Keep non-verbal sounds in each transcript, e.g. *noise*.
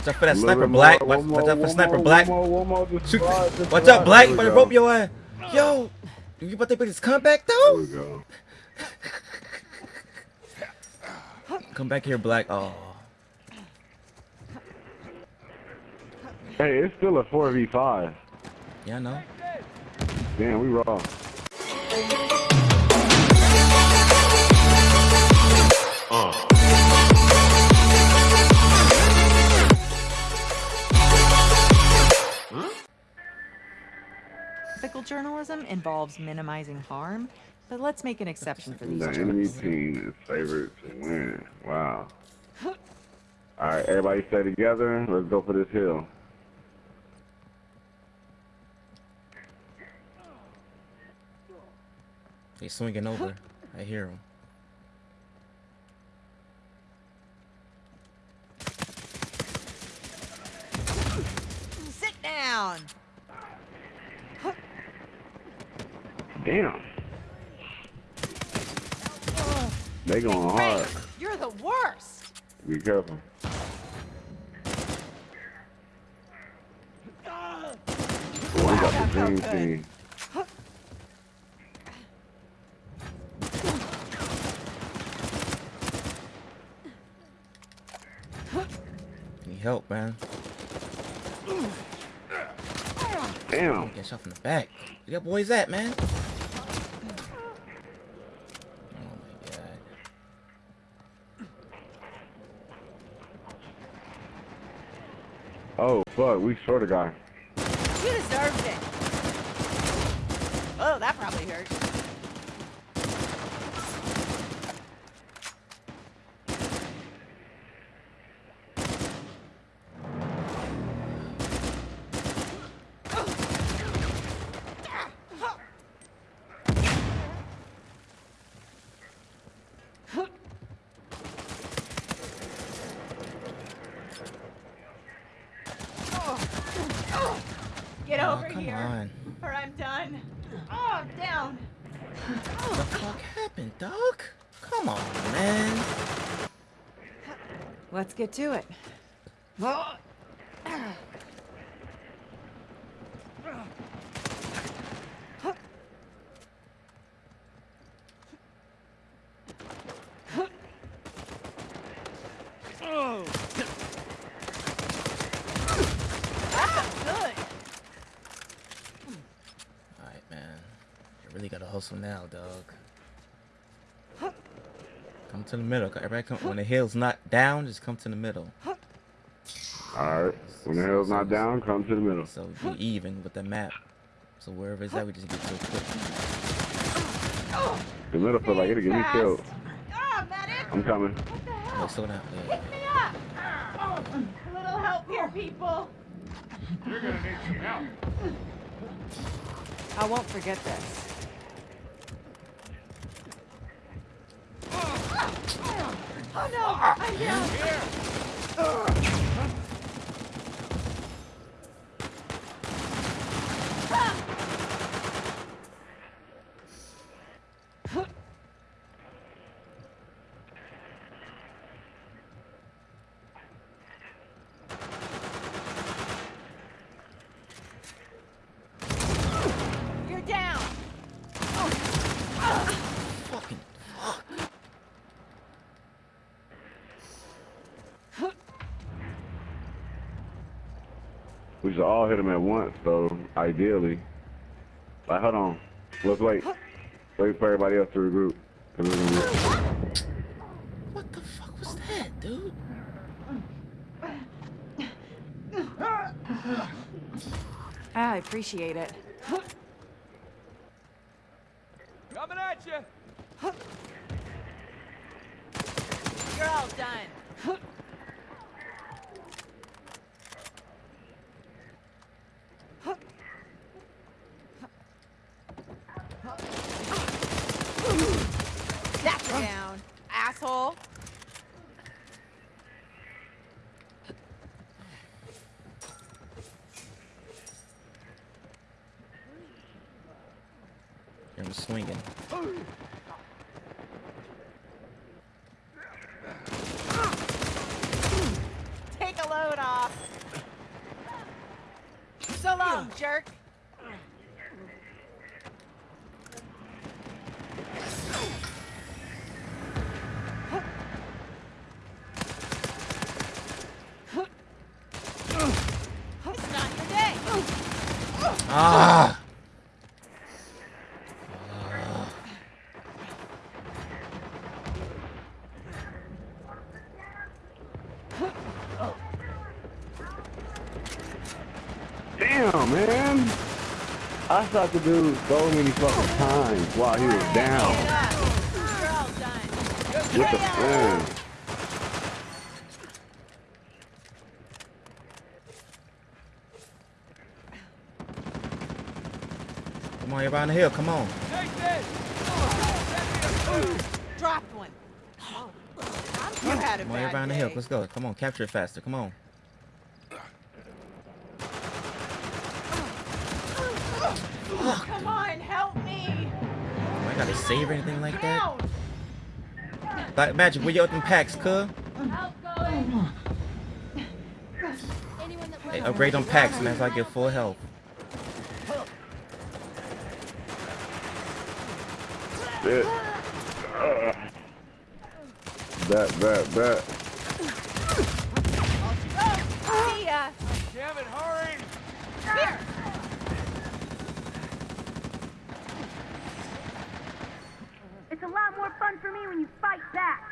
Watch out for that sniper, little Black. more, Watch, one watch out for one sniper, more, Black. One more, one more, Shoot. Watch out, Black. There Better we rope your ass. Yo, do you about to make this comeback There though? we go. *laughs* Come back here, Black. Oh, Hey, it's still a 4v5. yeah, I know. Damn, we raw. Uh. Ethical journalism involves minimizing harm, but let's make an exception for these The enemy team is favored to win. Wow. Alright, everybody stay together. Let's go for this hill. He's swinging over. I hear him. Sit down. Damn. They going hard. You're the worst. Be careful. Boy, we got the dream team. Need help, man. Damn. Get shot from the back. Where that boy's at, man? Oh my god. Oh, fuck. We short a guy. You deserved it. Oh, that probably hurt. Get Oh, over come here, on. or I'm done. Oh, I'm down. What the oh. fuck happened, dog? Come on, man. Let's get to it. Oh. Ah, good. Alright, man. You really gotta hustle now, dog. Come to the middle. Everybody come when the hill's not down, just come to the middle. Alright. When the hell's not down, come to the middle. So be even with the map. So wherever it's at, we just get to it quick. The middle feel like it'll get me killed. Ah! I'm coming. What the hell? Wait, slow down. Yeah, Pick me up! A little help here, people. You're gonna need some help. I won't forget this. Oh no! I'm down! You're We should all hit him at once, though, ideally. Like, hold on. Let's wait. Wait for everybody else to regroup. 'Cause we're gonna be- What the fuck was that, dude? Ah, I appreciate it. Coming at you. You're all done. That's down, asshole. I'm swinging. Take a load off. jerk. Not your day. Ah! Damn, man. I shot the dude so many fucking times while he was down. Get up. You're all done. What the man? Come on, everybody on the hill. Come on. Take this! Dropped one. Oh, you had a Come on, bad everybody on the hill. Let's go. Come on, capture it faster. Come on. Come on, help me. Oh, I gotta save or anything like that. Like, Black Magic, where you open packs, cuz? Hey, upgrade on packs, man, so I get full health. Shit. Uh, bet, bet, bet. See ya. Damn it, hurry! Here. It's a lot more fun for me when you fight back.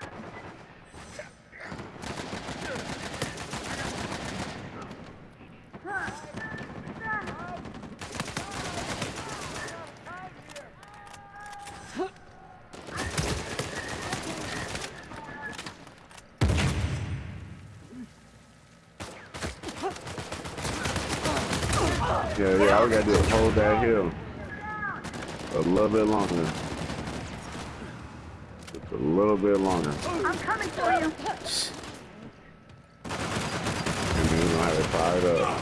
Yeah, we gotta do is hold that hill. A little bit longer. Just a little bit longer. I'm coming for you. And then we're gonna have it fired up.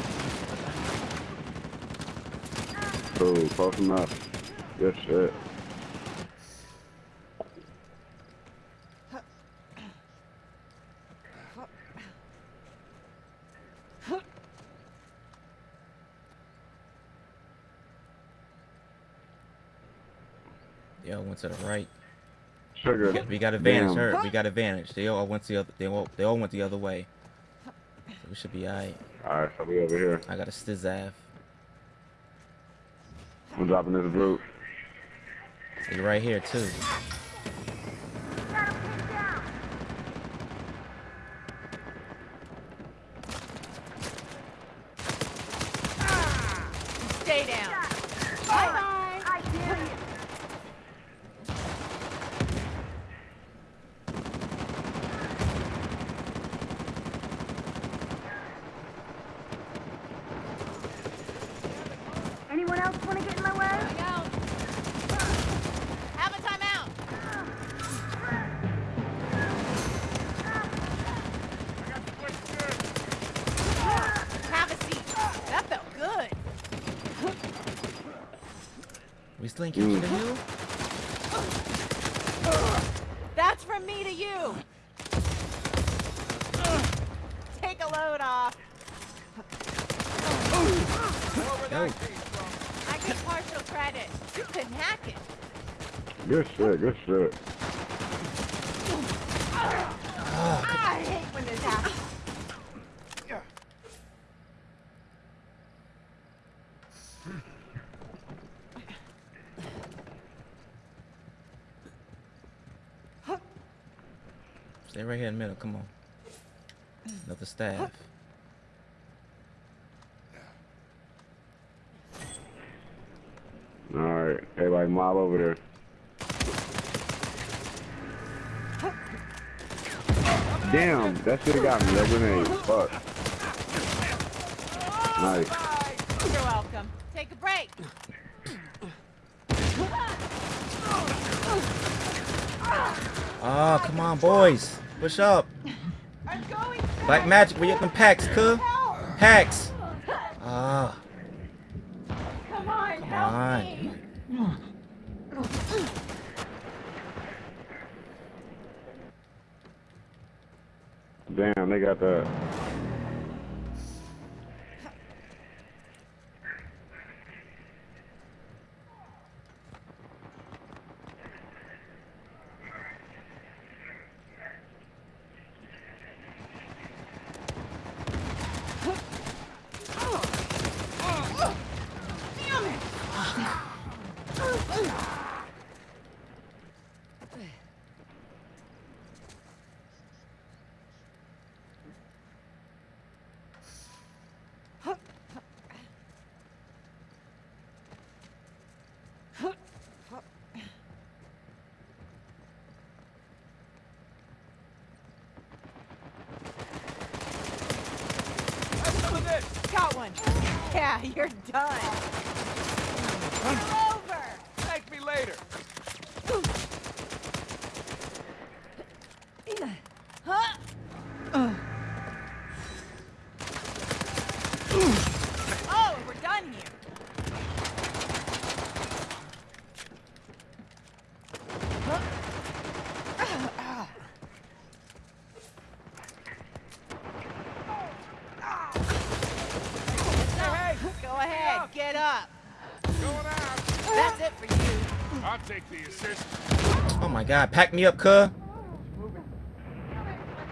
Cool, close enough. Good shit. Yo, went to the right. Sugar. We got advantage. Damn. Hurt. We got advantage. They all went the other. They all. They all went the other way. So we should be alright. Alright, so we over here. I got a stizav. I'm dropping this root. You're right here too. Got him pinned down. Stay down. Bye bye. I dare you. Anyone else want to get in my way? Have a timeout. Have a seat. That felt good. We still ain't captured the mm. hill. That's from me to you. Take a load off. Yo, I get partial credit. You couldn't hack it. Good shit, good shit. I hate when this happens. Stay right here in the middle. Come on. Another staff. Alright, everybody mob over there. Damn, that shit got me. That grenade. Fuck. Nice. You're welcome. Take a break. Oh, come on, boys. Push up. I'm Black Magic, where you open packs, cuz? Packs. Ah, Come on, come help on. me. Damn, they got that. of this. One. *laughs* Yeah, you're done. You're over. Thank me later. Huh? Oh, we're done here. Hey, Go ahead, get up. going out. That's it for you. I'll take the assist. Oh my god, pack me up, cuh.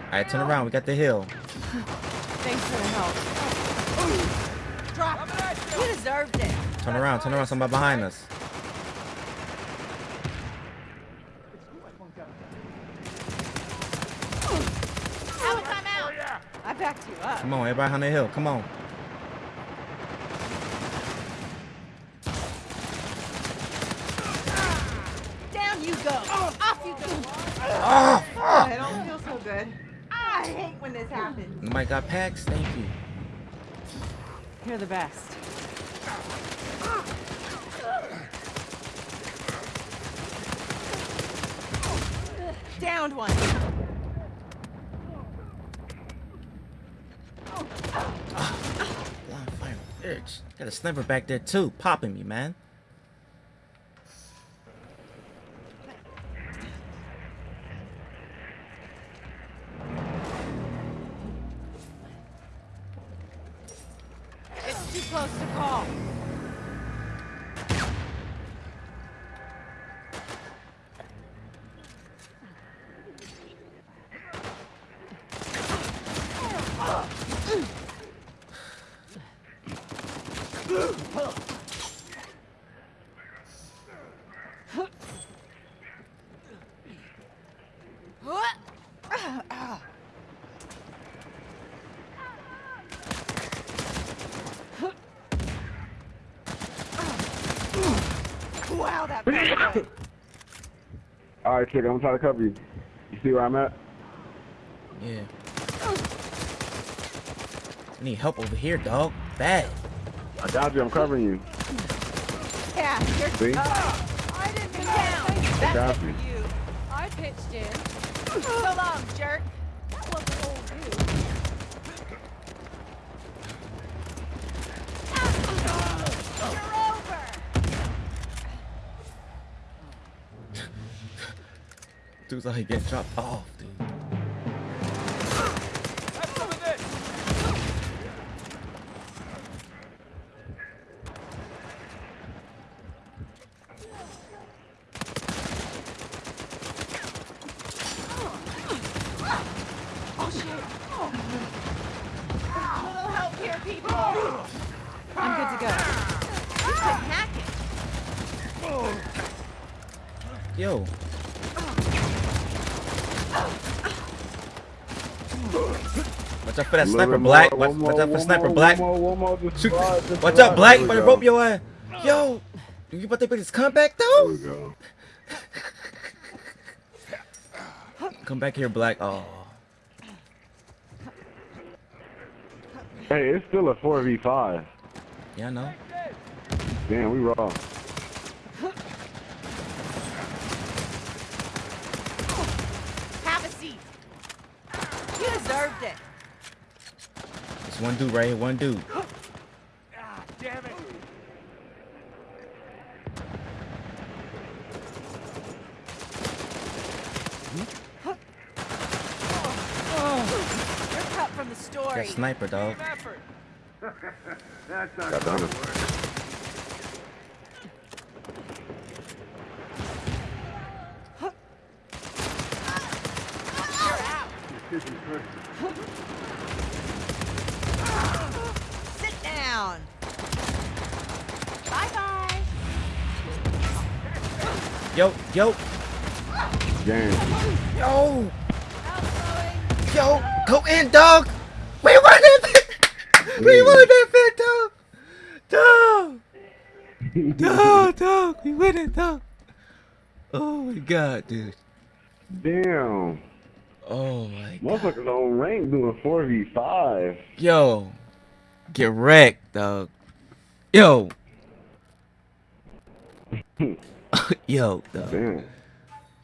Alright, turn around. We got the hill. Thanks for the help. Drop. Coming at you. You deserved it. Turn around. Turn around. Somebody behind us. Out, time Oh out. I backed you up. Come on, everybody on the hill. Come on. Down you go. Off you go. Oh, Oh, I don't feel so good. I hate when this happens. Mike got packs. Thank you. You're the best. Downed one. Blind fire bitch. Got a sniper back there too, popping me, man. All right, chick, I'm trying to cover you. You see where I'm at? Yeah. I need help over here, dog. Bad. I got you. I'm covering you. Yeah, you're See? Oh, I didn't come down. That's got you. you. I pitched in. So long, jerk. That wasn't old dude. You're over. Dude's like getting dropped off, dude. Have some of this. Oh shit. Little help here, people. I'm good to go. You couldn't hack it. Yo. Watch out for that sniper black. Watch, watch out for sniper black. One more, one more. Just Shoot. Watch out, black. But we rope your ass. Yo. You about to put this comeback though? Come back here, black. Oh. Hey, it's still a 4v5. Yeah, I know. Damn, we raw. Have a seat. You deserved it. It's one dude right here. One dude. *gasps* Ah, damn it. You're cut from the story. That sniper, dog. Team effort. *laughs* Got done. You're out. Sit down. Bye bye. Yo, yo, Game. yo, yo. Go in, dog. We won it. *laughs* We won that fit, dog. Dog. Dog, dog. We win it, dog. Oh my god, dude. Damn. Oh my god. Motherfuckers on rank doing 4v5. Yo. Get wrecked, dog. Yo. *laughs* Yo, dog. Damn.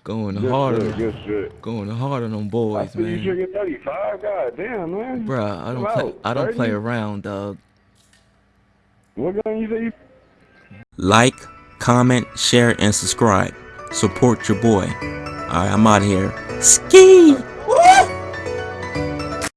Going Good hard shit, on good shit. going hard on them I boys, see you man. drinking 35. God damn, man. Bruh, I don't Chill play out, I don't play around, dog. What gun you say you Like, comment, share, and subscribe. Support your boy. Alright, I'm out of here. Ski!